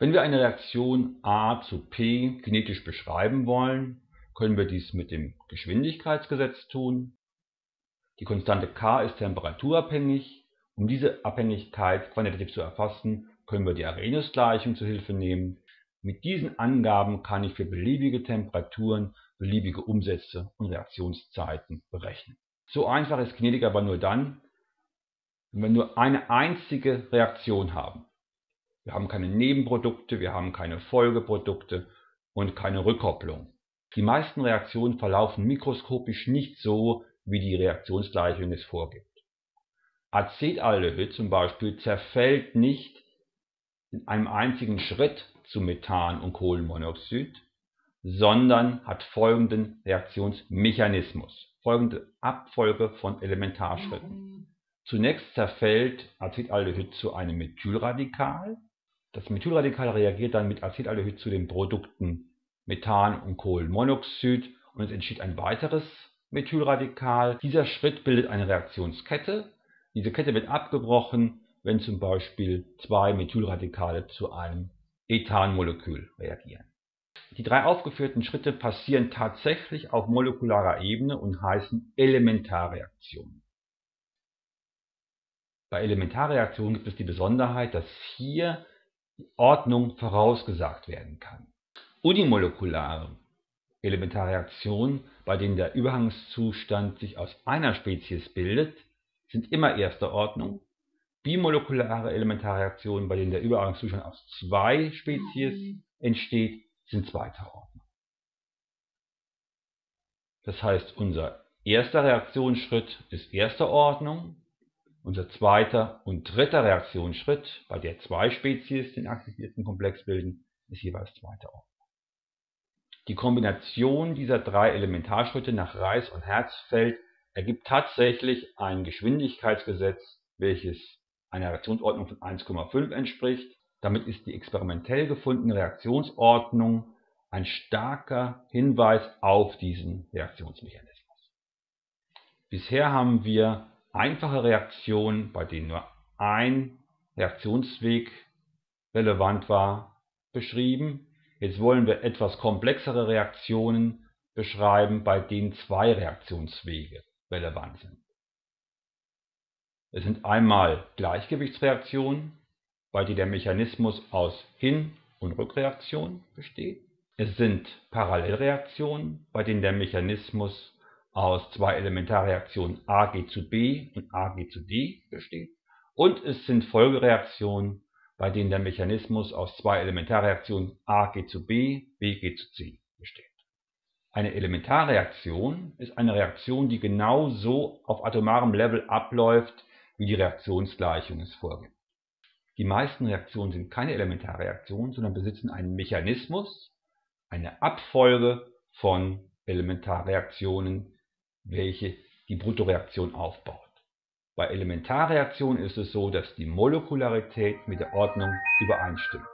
Wenn wir eine Reaktion A zu P kinetisch beschreiben wollen, können wir dies mit dem Geschwindigkeitsgesetz tun. Die Konstante k ist temperaturabhängig. Um diese Abhängigkeit quantitativ zu erfassen, können wir die Arrhenius-Gleichung zur Hilfe nehmen. Mit diesen Angaben kann ich für beliebige Temperaturen beliebige Umsätze und Reaktionszeiten berechnen. So einfach ist Kinetik aber nur dann, wenn wir nur eine einzige Reaktion haben. Wir haben keine Nebenprodukte, wir haben keine Folgeprodukte und keine Rückkopplung. Die meisten Reaktionen verlaufen mikroskopisch nicht so, wie die Reaktionsgleichung es vorgibt. Acetaldehyd zum Beispiel zerfällt nicht in einem einzigen Schritt zu Methan und Kohlenmonoxid, sondern hat folgenden Reaktionsmechanismus, folgende Abfolge von Elementarschritten. Zunächst zerfällt Acetaldehyd zu einem Methylradikal. Das Methylradikal reagiert dann mit Acetaldehyd zu den Produkten Methan und Kohlenmonoxid und es entsteht ein weiteres Methylradikal. Dieser Schritt bildet eine Reaktionskette. Diese Kette wird abgebrochen, wenn zum Beispiel zwei Methylradikale zu einem Ethanmolekül reagieren. Die drei aufgeführten Schritte passieren tatsächlich auf molekularer Ebene und heißen Elementarreaktionen. Bei Elementarreaktionen gibt es die Besonderheit, dass hier Ordnung vorausgesagt werden kann. Unimolekulare Elementarreaktionen, bei denen der Übergangszustand sich aus einer Spezies bildet, sind immer erster Ordnung. Bimolekulare Elementarreaktionen, bei denen der Übergangszustand aus zwei Spezies entsteht, sind zweiter Ordnung. Das heißt, unser erster Reaktionsschritt ist erster Ordnung, unser zweiter und dritter Reaktionsschritt, bei der zwei Spezies den aktivierten Komplex bilden, ist jeweils zweiter Ordnung. Die Kombination dieser drei Elementarschritte nach Reis und Herzfeld ergibt tatsächlich ein Geschwindigkeitsgesetz, welches einer Reaktionsordnung von 1,5 entspricht. Damit ist die experimentell gefundene Reaktionsordnung ein starker Hinweis auf diesen Reaktionsmechanismus. Bisher haben wir einfache Reaktionen, bei denen nur ein Reaktionsweg relevant war, beschrieben. Jetzt wollen wir etwas komplexere Reaktionen beschreiben, bei denen zwei Reaktionswege relevant sind. Es sind einmal Gleichgewichtsreaktionen, bei denen der Mechanismus aus Hin- und Rückreaktion besteht. Es sind Parallelreaktionen, bei denen der Mechanismus aus zwei Elementarreaktionen Ag zu B und Ag zu D besteht. Und es sind Folgereaktionen, bei denen der Mechanismus aus zwei Elementarreaktionen A geht zu B, B geht zu C besteht. Eine Elementarreaktion ist eine Reaktion, die genau so auf atomarem Level abläuft, wie die Reaktionsgleichung es vorgibt. Die meisten Reaktionen sind keine Elementarreaktionen, sondern besitzen einen Mechanismus, eine Abfolge von Elementarreaktionen, welche die Bruttoreaktion aufbaut. Bei Elementarreaktionen ist es so, dass die Molekularität mit der Ordnung übereinstimmt